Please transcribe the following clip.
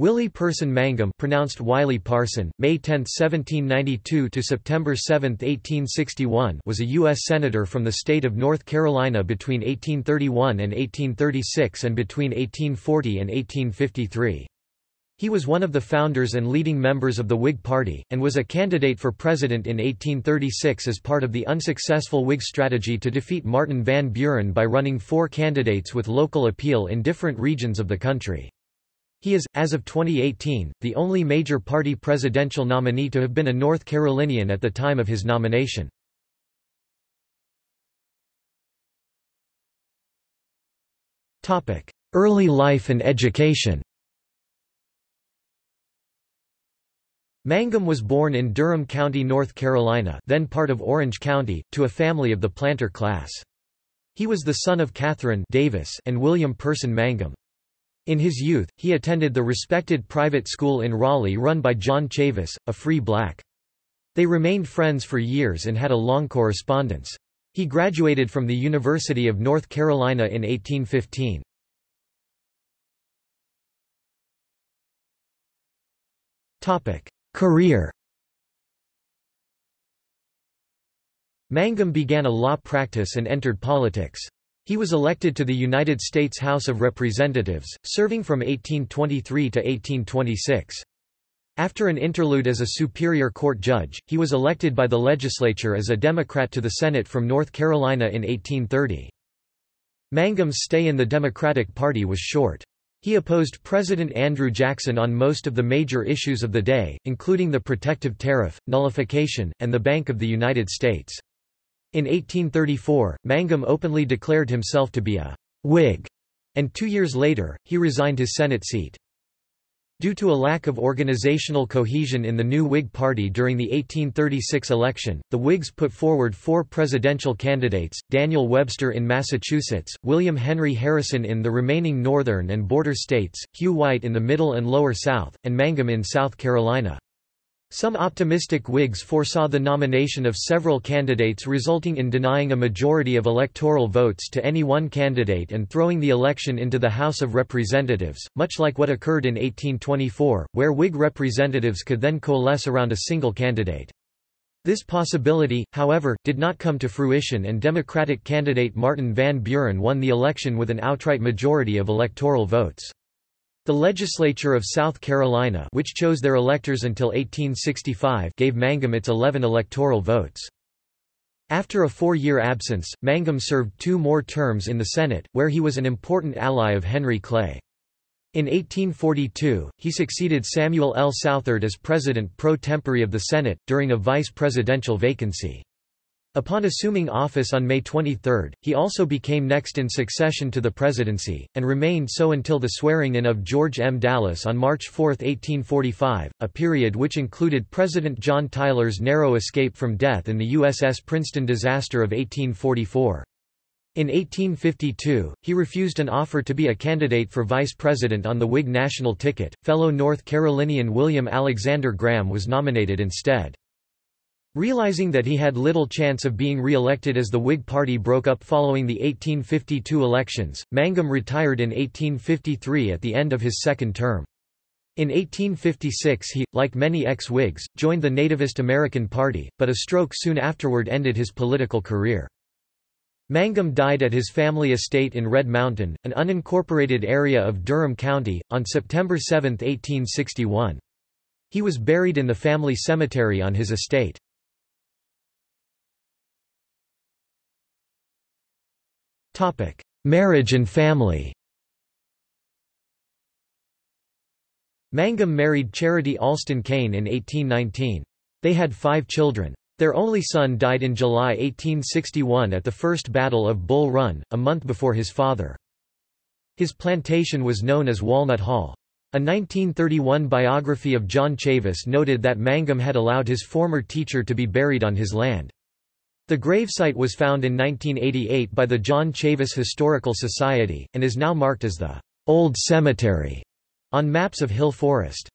Willie Person Mangum pronounced Wiley Parson, May 10, 1792 to September 7, 1861 was a U.S. Senator from the state of North Carolina between 1831 and 1836 and between 1840 and 1853. He was one of the founders and leading members of the Whig Party, and was a candidate for president in 1836 as part of the unsuccessful Whig strategy to defeat Martin Van Buren by running four candidates with local appeal in different regions of the country. He is, as of 2018, the only major party presidential nominee to have been a North Carolinian at the time of his nomination. Early life and education Mangum was born in Durham County, North Carolina then part of Orange County, to a family of the planter class. He was the son of Catherine Davis and William Person Mangum. In his youth, he attended the respected private school in Raleigh run by John Chavis, a free black. They remained friends for years and had a long correspondence. He graduated from the University of North Carolina in 1815. Career Mangum began a law practice and entered politics. He was elected to the United States House of Representatives, serving from 1823 to 1826. After an interlude as a Superior Court judge, he was elected by the legislature as a Democrat to the Senate from North Carolina in 1830. Mangum's stay in the Democratic Party was short. He opposed President Andrew Jackson on most of the major issues of the day, including the protective tariff, nullification, and the Bank of the United States. In 1834, Mangum openly declared himself to be a Whig, and two years later, he resigned his Senate seat. Due to a lack of organizational cohesion in the new Whig Party during the 1836 election, the Whigs put forward four presidential candidates, Daniel Webster in Massachusetts, William Henry Harrison in the remaining northern and border states, Hugh White in the middle and lower South, and Mangum in South Carolina. Some optimistic Whigs foresaw the nomination of several candidates resulting in denying a majority of electoral votes to any one candidate and throwing the election into the House of Representatives, much like what occurred in 1824, where Whig representatives could then coalesce around a single candidate. This possibility, however, did not come to fruition and Democratic candidate Martin Van Buren won the election with an outright majority of electoral votes. The legislature of South Carolina which chose their electors until 1865 gave Mangum its 11 electoral votes. After a four-year absence, Mangum served two more terms in the Senate, where he was an important ally of Henry Clay. In 1842, he succeeded Samuel L. Southard as president pro tempore of the Senate, during a vice presidential vacancy. Upon assuming office on May 23, he also became next in succession to the presidency, and remained so until the swearing-in of George M. Dallas on March 4, 1845, a period which included President John Tyler's narrow escape from death in the USS Princeton disaster of 1844. In 1852, he refused an offer to be a candidate for vice president on the Whig national ticket. Fellow North Carolinian William Alexander Graham was nominated instead. Realizing that he had little chance of being re-elected as the Whig Party broke up following the 1852 elections, Mangum retired in 1853 at the end of his second term. In 1856 he, like many ex-Whigs, joined the Nativist American Party, but a stroke soon afterward ended his political career. Mangum died at his family estate in Red Mountain, an unincorporated area of Durham County, on September 7, 1861. He was buried in the family cemetery on his estate. Marriage and family Mangum married Charity Alston Cain in 1819. They had five children. Their only son died in July 1861 at the First Battle of Bull Run, a month before his father. His plantation was known as Walnut Hall. A 1931 biography of John Chavis noted that Mangum had allowed his former teacher to be buried on his land. The gravesite was found in 1988 by the John Chavis Historical Society, and is now marked as the Old Cemetery on maps of Hill Forest.